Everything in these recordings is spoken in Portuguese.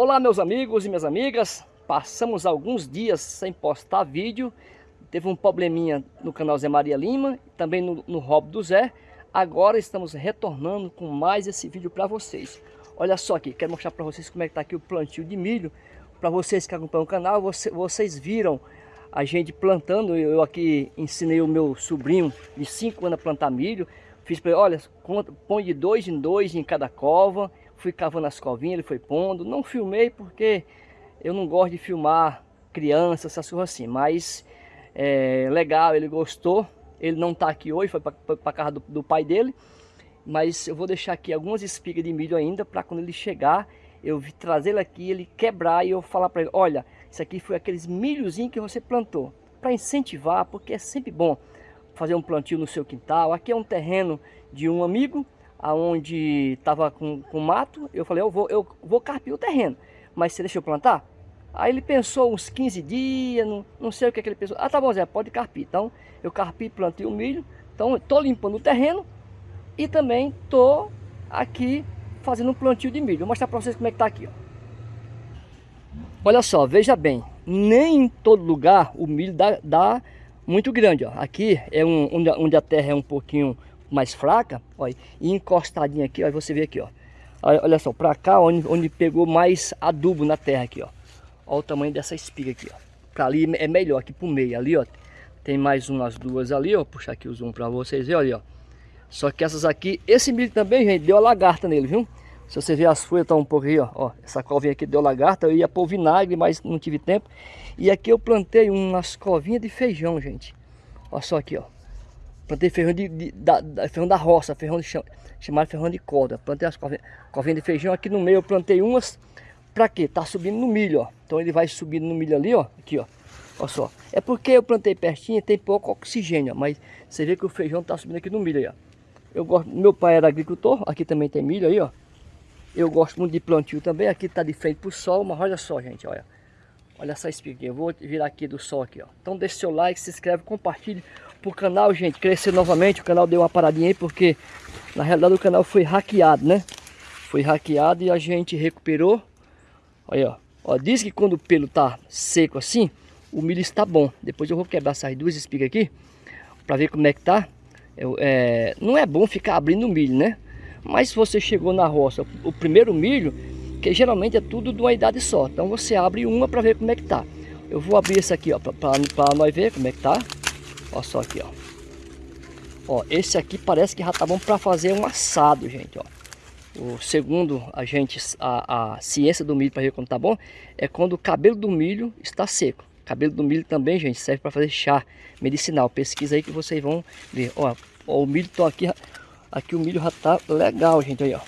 Olá meus amigos e minhas amigas, passamos alguns dias sem postar vídeo, teve um probleminha no canal Zé Maria Lima, também no, no Hobby do Zé, agora estamos retornando com mais esse vídeo para vocês. Olha só aqui, quero mostrar para vocês como é que está aqui o plantio de milho, para vocês que acompanham o canal, você, vocês viram a gente plantando, eu aqui ensinei o meu sobrinho de 5 anos a plantar milho, fiz para ele, olha, põe de dois em dois em cada cova, fui cavando as covinhas, ele foi pondo. Não filmei porque eu não gosto de filmar crianças, essas coisas assim. Mas é legal, ele gostou. Ele não está aqui hoje, foi para casa do, do, pai dele. Mas eu vou deixar aqui algumas espigas de milho ainda para quando ele chegar, eu trazer ele aqui, ele quebrar e eu falar para ele, olha, isso aqui foi aqueles milhozinhos que você plantou. Para incentivar, porque é sempre bom fazer um plantio no seu quintal. Aqui é um terreno de um amigo, aonde estava com, com mato, eu falei, eu vou, eu vou carpir o terreno, mas você deixa eu plantar? Aí ele pensou uns 15 dias, não, não sei o que, é que ele pensou. Ah, tá bom, Zé, pode carpir. Então, eu carpi, plantei o milho. Então, estou limpando o terreno e também estou aqui fazendo um plantio de milho. Vou mostrar para vocês como é que está aqui. Ó. Olha só, veja bem, nem em todo lugar o milho dá, dá muito grande. Ó. Aqui é um, onde, onde a terra é um pouquinho mais fraca, olha, e encostadinha aqui, ó, você vê aqui, ó. Olha só, pra cá, onde, onde pegou mais adubo na terra aqui, ó. Olha o tamanho dessa espiga aqui, ó. Pra ali é melhor, aqui pro meio, ali, ó. Tem mais umas duas ali, ó. Puxar aqui o zoom pra vocês verem, ali, ó. Só que essas aqui, esse milho também, gente, deu a lagarta nele, viu? Se você ver as folhas, tá um pouco aí, ó. ó essa covinha aqui deu lagarta, eu ia pôr vinagre, mas não tive tempo. E aqui eu plantei umas covinhas de feijão, gente. Olha só aqui, ó. Plantei feijão de, de da, da, feijão da roça, feijão de cham, chamado feijão de corda. Plantei as covinhas de feijão aqui no meio, eu plantei umas. Pra quê? Tá subindo no milho, ó. Então ele vai subindo no milho ali, ó. Aqui, ó. Olha só. É porque eu plantei pertinho, tem pouco oxigênio, ó, mas você vê que o feijão tá subindo aqui no milho aí, ó. Eu gosto, meu pai era agricultor, aqui também tem milho aí, ó. Eu gosto muito de plantio também, aqui tá de frente pro sol, mas olha só, gente, olha. Olha essa espiga Eu vou virar aqui do sol aqui, ó. Então deixe seu like, se inscreve, compartilhe pro canal, gente, crescer novamente. O canal deu uma paradinha aí porque na realidade o canal foi hackeado, né? Foi hackeado e a gente recuperou. Olha, ó. ó diz que quando o pelo tá seco assim, o milho está bom. Depois eu vou quebrar essas duas espigas aqui para ver como é que tá. Eu, é, não é bom ficar abrindo o milho, né? Mas se você chegou na roça, o primeiro milho, que geralmente é tudo de uma idade só. Então você abre uma para ver como é que tá. Eu vou abrir esse aqui, ó, para nós ver como é que tá. Olha só aqui, ó. Ó, esse aqui parece que já tá bom para fazer um assado, gente, ó. O segundo a gente, a, a ciência do milho para ver como tá bom, é quando o cabelo do milho está seco. O cabelo do milho também, gente, serve para fazer chá medicinal. Pesquisa aí que vocês vão ver. Ó, ó o milho tá aqui, aqui o milho já tá legal, gente, aí, ó.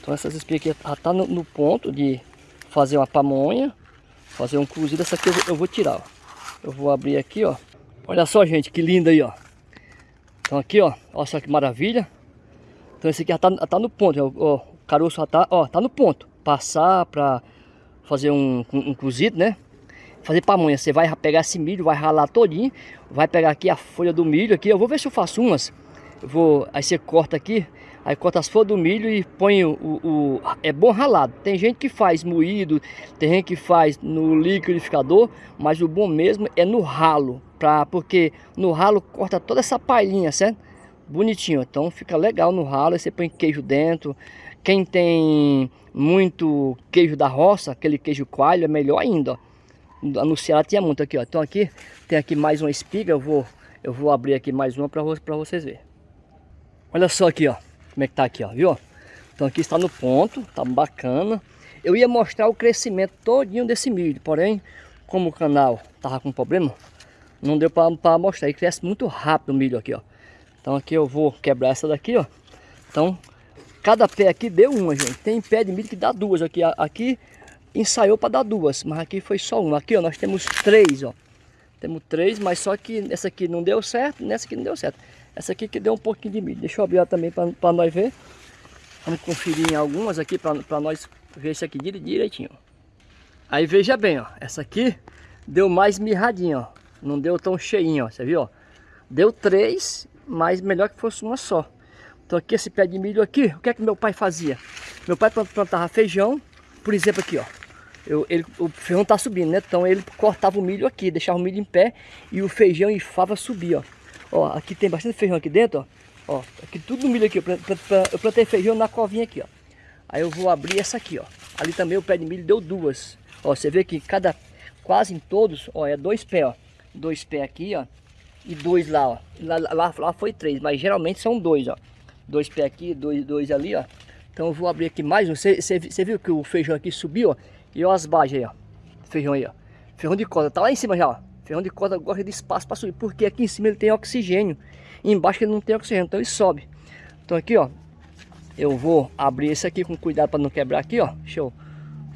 Então essas espigas aqui já tá no, no ponto de fazer uma pamonha, fazer um cozido. Essa aqui eu eu vou tirar, ó. Eu vou abrir aqui, ó. Olha só, gente, que lindo aí, ó. Então aqui, ó, olha só que maravilha. Então esse aqui já tá, tá no ponto, ó, o caroço já tá, ó, tá no ponto. Passar pra fazer um, um, um cozido, né? Fazer pamonha, você vai pegar esse milho, vai ralar todinho, vai pegar aqui a folha do milho aqui, eu vou ver se eu faço umas. Eu vou, aí você corta aqui, Aí corta as folhas do milho e põe o, o, É bom ralado. Tem gente que faz moído, tem gente que faz no liquidificador, mas o bom mesmo é no ralo. Pra, porque no ralo corta toda essa palhinha, certo? Bonitinho. Então fica legal no ralo. Aí você põe queijo dentro. Quem tem muito queijo da roça, aquele queijo coalho, é melhor ainda, ó. No Ceará tinha muito aqui, ó. Então aqui tem aqui mais uma espiga. Eu vou, eu vou abrir aqui mais uma para vocês verem. Olha só aqui, ó como é que tá aqui, ó, viu? Então aqui está no ponto, tá bacana. Eu ia mostrar o crescimento todinho desse milho, porém, como o canal tava com problema, não deu para mostrar. E cresce muito rápido o milho aqui, ó. Então aqui eu vou quebrar essa daqui, ó. Então, cada pé aqui deu uma, gente. Tem pé de milho que dá duas aqui. Aqui ensaiou para dar duas, mas aqui foi só uma. Aqui, ó, nós temos três, ó. Temos três, mas só que essa aqui não deu certo, nessa aqui não deu certo. Essa aqui que deu um pouquinho de milho. Deixa eu abrir também para nós ver. Vamos conferir em algumas aqui para nós ver isso aqui direitinho. Aí veja bem, ó. Essa aqui deu mais mirradinha, ó. Não deu tão cheinho, ó. Você viu, ó? Deu três, mas melhor que fosse uma só. Então aqui esse pé de milho aqui, o que é que meu pai fazia? Meu pai plantava feijão, por exemplo aqui, ó. Eu, ele, o feijão tá subindo, né? Então ele cortava o milho aqui, deixava o milho em pé e o feijão e fava subir, ó. Ó, aqui tem bastante feijão aqui dentro, ó. Ó, aqui tudo milho aqui. Eu plantei feijão na covinha aqui, ó. Aí eu vou abrir essa aqui, ó. Ali também o pé de milho deu duas. Ó, você vê que cada, quase em todos, ó, é dois pés, ó. Dois pés aqui, ó. E dois lá, ó. Lá, lá, lá foi três, mas geralmente são dois, ó. Dois pés aqui, dois, dois ali, ó. Então eu vou abrir aqui mais um. Você, viu que o feijão aqui subiu, ó? E ó as bases aí, ó. Feijão aí, ó. Feijão de corda. Tá lá em cima já, ó. Feijão de corda gosta de espaço para subir. Porque aqui em cima ele tem oxigênio. Embaixo ele não tem oxigênio. Então ele sobe. Então aqui, ó. Eu vou abrir esse aqui com cuidado para não quebrar aqui, ó. Deixa eu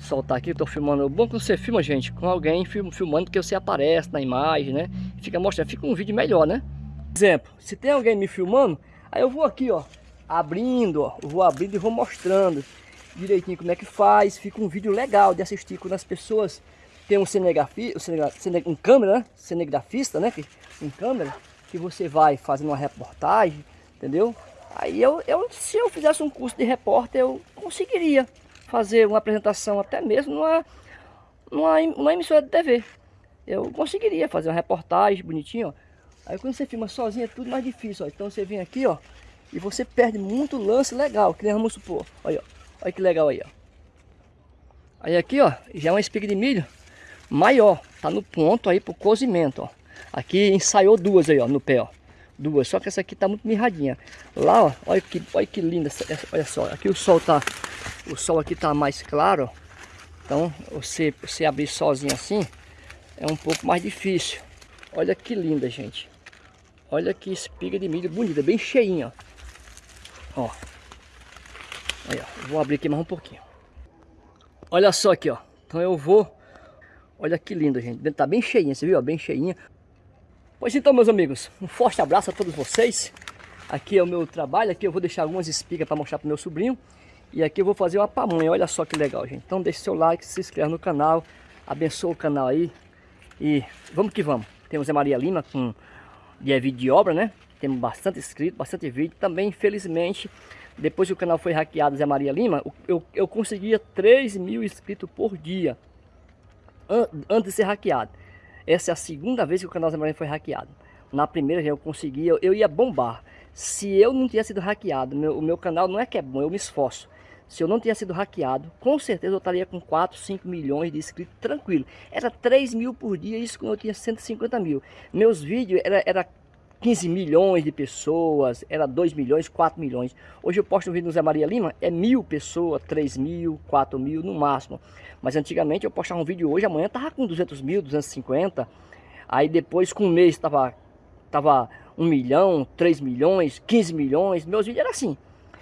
soltar aqui. Tô filmando. O bom que você filma, gente, com alguém filmando que você aparece na imagem, né? Fica mostrando. Fica um vídeo melhor, né? Exemplo. Se tem alguém me filmando, aí eu vou aqui, ó. Abrindo, ó. Vou abrindo e vou mostrando direitinho como é que faz. Fica um vídeo legal de assistir quando as pessoas têm um cinegrafista, um câmera, né? cinegrafista, né? Um câmera, que você vai fazendo uma reportagem, entendeu? Aí eu, eu, se eu fizesse um curso de repórter, eu conseguiria fazer uma apresentação até mesmo numa, numa, numa emissora de TV. Eu conseguiria fazer uma reportagem bonitinho, ó. Aí quando você filma sozinho é tudo mais difícil, ó. Então você vem aqui, ó, e você perde muito lance legal, que nem vamos supor. Olha, ó. Olha que legal aí, ó. Aí aqui, ó, já é uma espiga de milho maior. Tá no ponto aí pro cozimento, ó. Aqui ensaiou duas aí, ó, no pé, ó. Duas, só que essa aqui tá muito mirradinha. Lá, ó, olha que, olha que linda, essa, olha só. Aqui o sol tá, o sol aqui tá mais claro, ó. Então, você, você abrir sozinho assim, é um pouco mais difícil. Olha que linda, gente. Olha que espiga de milho bonita, bem cheinha, ó. Ó, Aí, ó. Vou abrir aqui mais um pouquinho. Olha só aqui, ó. Então eu vou... Olha que lindo, gente. Dentro tá bem cheinha, você viu? Bem cheinha. Pois então, meus amigos. Um forte abraço a todos vocês. Aqui é o meu trabalho. Aqui eu vou deixar algumas espigas para mostrar pro meu sobrinho. E aqui eu vou fazer uma pamonha. Olha só que legal, gente. Então deixe seu like, se inscreva no canal. Abençoa o canal aí. E vamos que vamos. Temos a Maria Lima com de vídeo de obra, né? Temos bastante inscrito, bastante vídeo. Também, infelizmente, depois que o canal foi hackeado, Zé Maria Lima, eu, eu conseguia 3 mil inscritos por dia. An antes de ser hackeado. Essa é a segunda vez que o canal Zé Maria foi hackeado. Na primeira eu conseguia, eu ia bombar. Se eu não tinha sido hackeado, meu, o meu canal não é que é bom, eu me esforço. Se eu não tinha sido hackeado, com certeza eu estaria com 4, 5 milhões de inscritos tranquilo. Era 3 mil por dia, isso quando eu tinha 150 mil. Meus vídeos era, era 15 milhões de pessoas, era 2 milhões, 4 milhões. Hoje eu posto um vídeo no Zé Maria Lima, é mil pessoas, 3 mil, 4 mil no máximo. Mas antigamente eu postava um vídeo hoje, amanhã tava com 200 mil, 250. Aí depois com um mês tava, tava 1 milhão, 3 milhões, 15 milhões. Meus vídeos eram assim.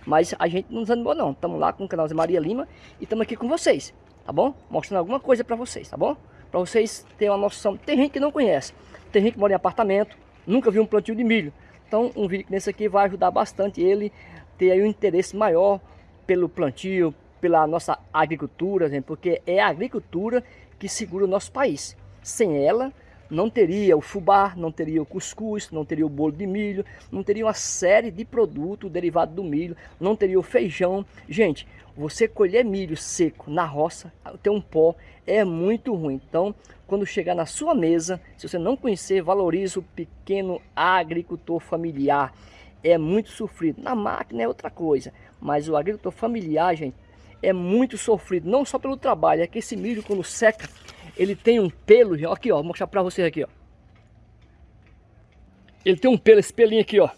Mas a gente não desanimou não. Estamos lá com o canal Zé Maria Lima e estamos aqui com vocês, tá bom? Mostrando alguma coisa para vocês, tá bom? Para vocês terem uma noção. Tem gente que não conhece. Tem gente que mora em apartamento, nunca viu um plantio de milho. Então um vídeo nesse aqui vai ajudar bastante ele ter aí um interesse maior pelo plantio, pela nossa agricultura, porque é a agricultura que segura o nosso país. Sem ela, não teria o fubá, não teria o cuscuz, não teria o bolo de milho, não teria uma série de produtos derivados do milho, não teria o feijão. Gente, você colher milho seco na roça, ter um pó, é muito ruim. Então, quando chegar na sua mesa, se você não conhecer, valorize o pequeno agricultor familiar. É muito sofrido. Na máquina é outra coisa, mas o agricultor familiar, gente, é muito sofrido. Não só pelo trabalho, é que esse milho quando seca, ele tem um pelo, aqui ó, vou mostrar pra vocês aqui ó. Ele tem um pelo, esse pelinho aqui ó.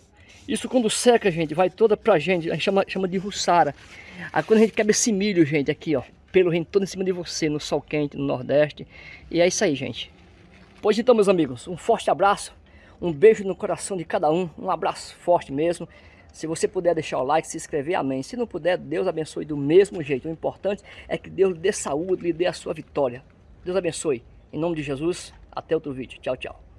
Isso quando seca, gente, vai toda pra gente, a gente chama, chama de russara. Aí quando a gente quebra esse milho, gente, aqui ó, pelo rende todo em cima de você, no sol quente, no nordeste. E é isso aí, gente. Pois então, meus amigos, um forte abraço, um beijo no coração de cada um, um abraço forte mesmo. Se você puder deixar o like, se inscrever, amém. Se não puder, Deus abençoe do mesmo jeito. O importante é que Deus lhe dê saúde, lhe dê a sua vitória. Deus abençoe. Em nome de Jesus, até outro vídeo. Tchau, tchau.